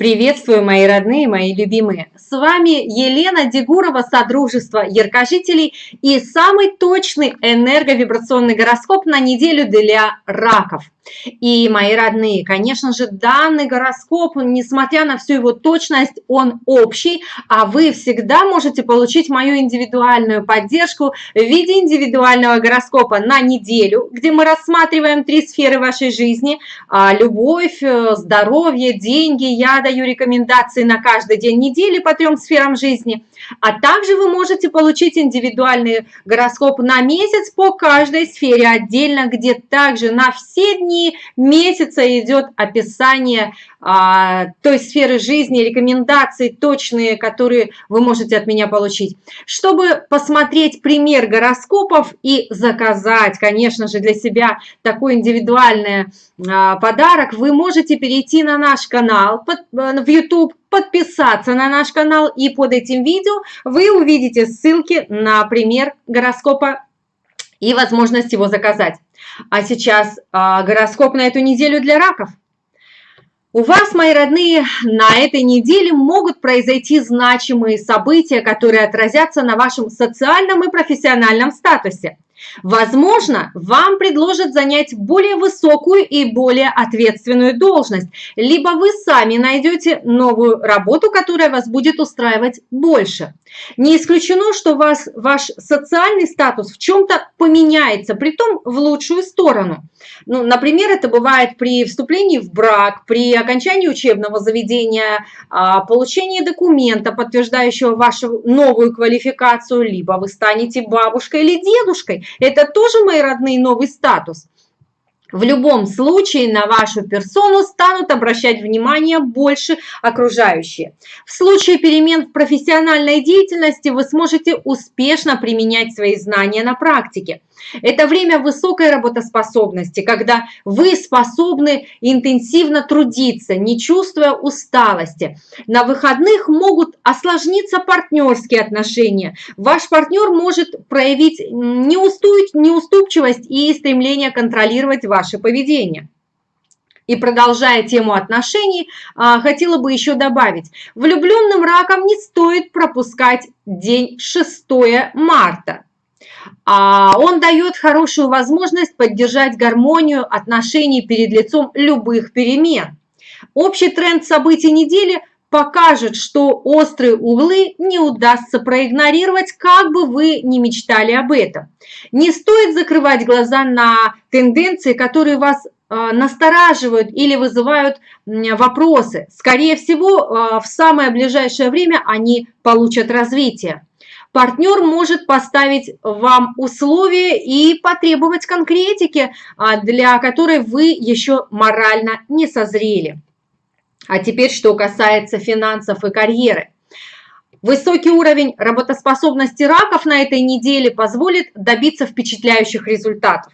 Приветствую, мои родные, мои любимые! С вами Елена Дегурова, Содружество Яркожителей и самый точный энерговибрационный гороскоп на неделю для раков. И, мои родные, конечно же, данный гороскоп, несмотря на всю его точность, он общий, а вы всегда можете получить мою индивидуальную поддержку в виде индивидуального гороскопа на неделю, где мы рассматриваем три сферы вашей жизни – любовь, э, здоровье, деньги, я даю рекомендации на каждый день недели по трем сферам жизни. А также вы можете получить индивидуальный гороскоп на месяц по каждой сфере отдельно, где также на все дни месяца идет описание а, той сферы жизни, рекомендации точные, которые вы можете от меня получить. Чтобы посмотреть пример гороскопов и заказать, конечно же, для себя такой индивидуальный а, подарок, вы можете перейти на наш канал под, в YouTube, подписаться на наш канал и под этим видео вы увидите ссылки на пример гороскопа и возможность его заказать. А сейчас а, гороскоп на эту неделю для раков. У вас, мои родные, на этой неделе могут произойти значимые события, которые отразятся на вашем социальном и профессиональном статусе. Возможно, вам предложат занять более высокую и более ответственную должность, либо вы сами найдете новую работу, которая вас будет устраивать больше. Не исключено, что вас, ваш социальный статус в чем-то поменяется, при том в лучшую сторону. Ну, например, это бывает при вступлении в брак, при окончании учебного заведения, а, получении документа, подтверждающего вашу новую квалификацию, либо вы станете бабушкой или дедушкой. Это тоже, мои родные, новый статус. В любом случае на вашу персону станут обращать внимание больше окружающие. В случае перемен в профессиональной деятельности вы сможете успешно применять свои знания на практике. Это время высокой работоспособности, когда вы способны интенсивно трудиться, не чувствуя усталости. На выходных могут осложниться партнерские отношения. Ваш партнер может проявить неуступчивость и стремление контролировать ваше поведение. И продолжая тему отношений, а, хотела бы еще добавить, влюбленным раком не стоит пропускать день 6 марта. А он дает хорошую возможность поддержать гармонию отношений перед лицом любых перемен. Общий тренд событий недели покажет, что острые углы не удастся проигнорировать, как бы вы ни мечтали об этом. Не стоит закрывать глаза на тенденции, которые вас а, настораживают или вызывают вопросы. Скорее всего, а, в самое ближайшее время они получат развитие. Партнер может поставить вам условия и потребовать конкретики, а, для которой вы еще морально не созрели. А теперь, что касается финансов и карьеры. Высокий уровень работоспособности раков на этой неделе позволит добиться впечатляющих результатов.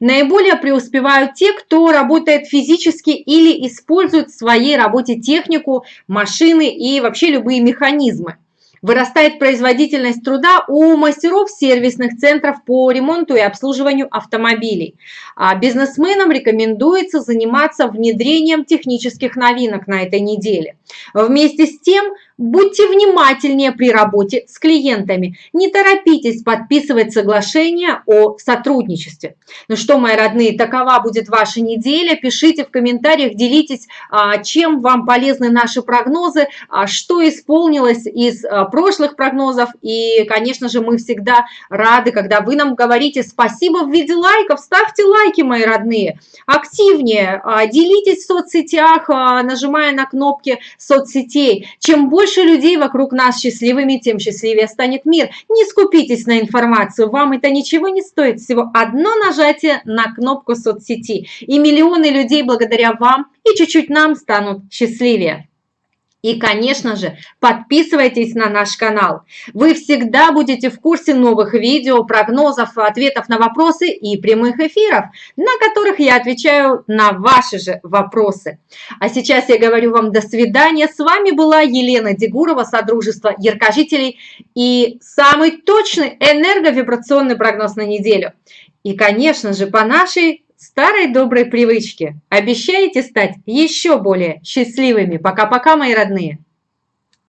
Наиболее преуспевают те, кто работает физически или использует в своей работе технику, машины и вообще любые механизмы. Вырастает производительность труда у мастеров сервисных центров по ремонту и обслуживанию автомобилей. А бизнесменам рекомендуется заниматься внедрением технических новинок на этой неделе. Вместе с тем, будьте внимательнее при работе с клиентами. Не торопитесь подписывать соглашение о сотрудничестве. Ну что, мои родные, такова будет ваша неделя. Пишите в комментариях, делитесь, а, чем вам полезны наши прогнозы, а, что исполнилось из прошлых прогнозов. И, конечно же, мы всегда рады, когда вы нам говорите спасибо в виде лайков. Ставьте лайки, мои родные. Активнее, а, делитесь в соцсетях, а, нажимая на кнопки соцсетей. Чем больше людей вокруг нас счастливыми, тем счастливее станет мир. Не скупитесь на информацию, вам это ничего не стоит. Всего одно нажатие на кнопку соцсети. И миллионы людей благодаря вам и чуть-чуть нам станут счастливее. И, конечно же, подписывайтесь на наш канал. Вы всегда будете в курсе новых видео, прогнозов, ответов на вопросы и прямых эфиров, на которых я отвечаю на ваши же вопросы. А сейчас я говорю вам до свидания. С вами была Елена Дегурова, Содружество Яркожителей и самый точный энерговибрационный прогноз на неделю. И, конечно же, по нашей старой доброй привычки. Обещаете стать еще более счастливыми. Пока-пока, мои родные.